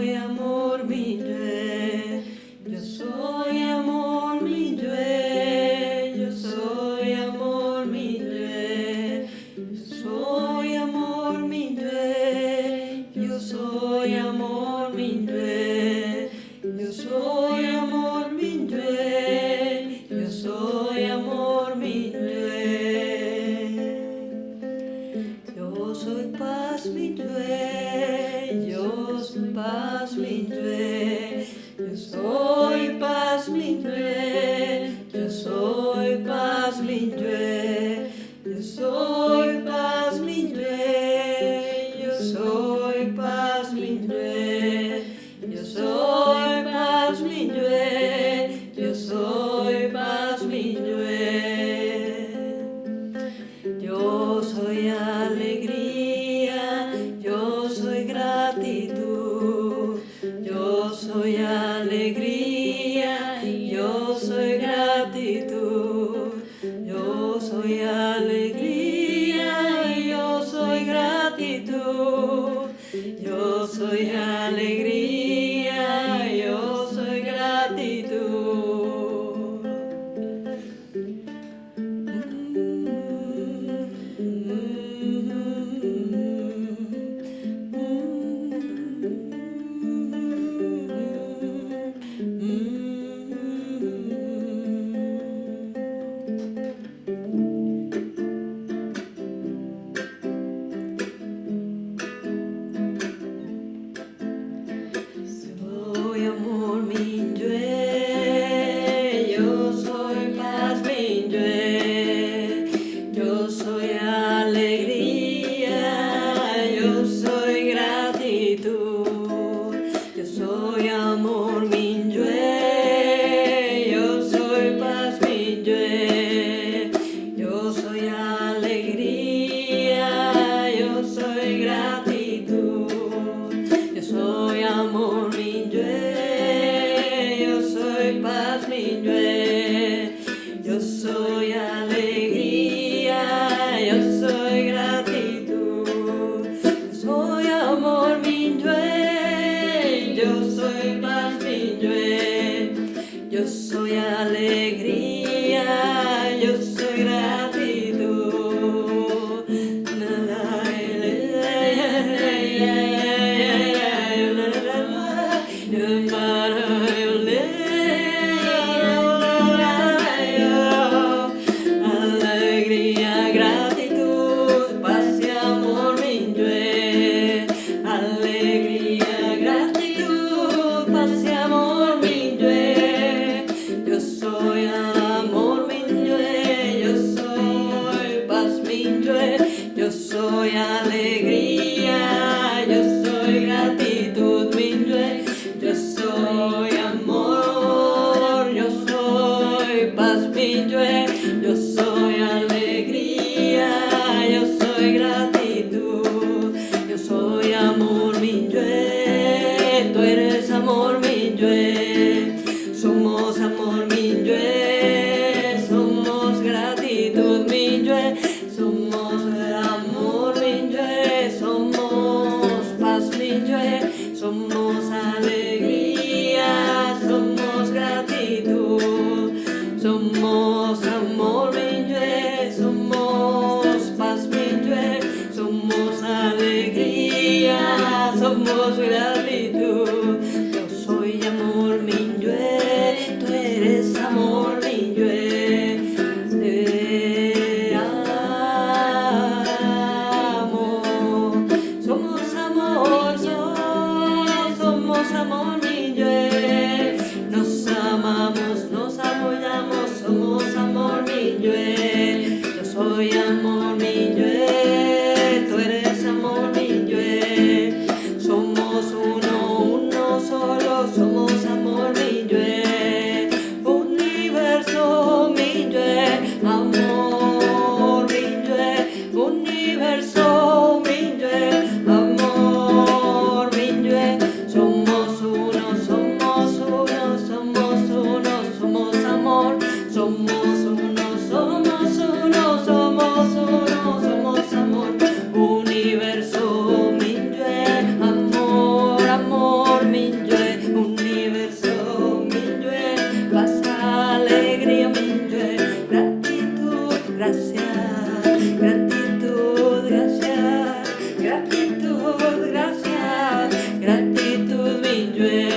soy amor, mi Yo soy amor, mi Dieu. Yo soy amor, mi Dieu. Yo soy amor, mi Dieu. Yo soy amor, mi Dieu. Yo soy amor. Yo soy alegría, yo soy amor me llueve. yeah llueve.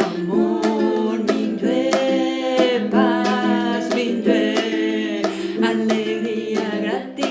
Amor, mi tue, paz, mi tue, alegría gratis.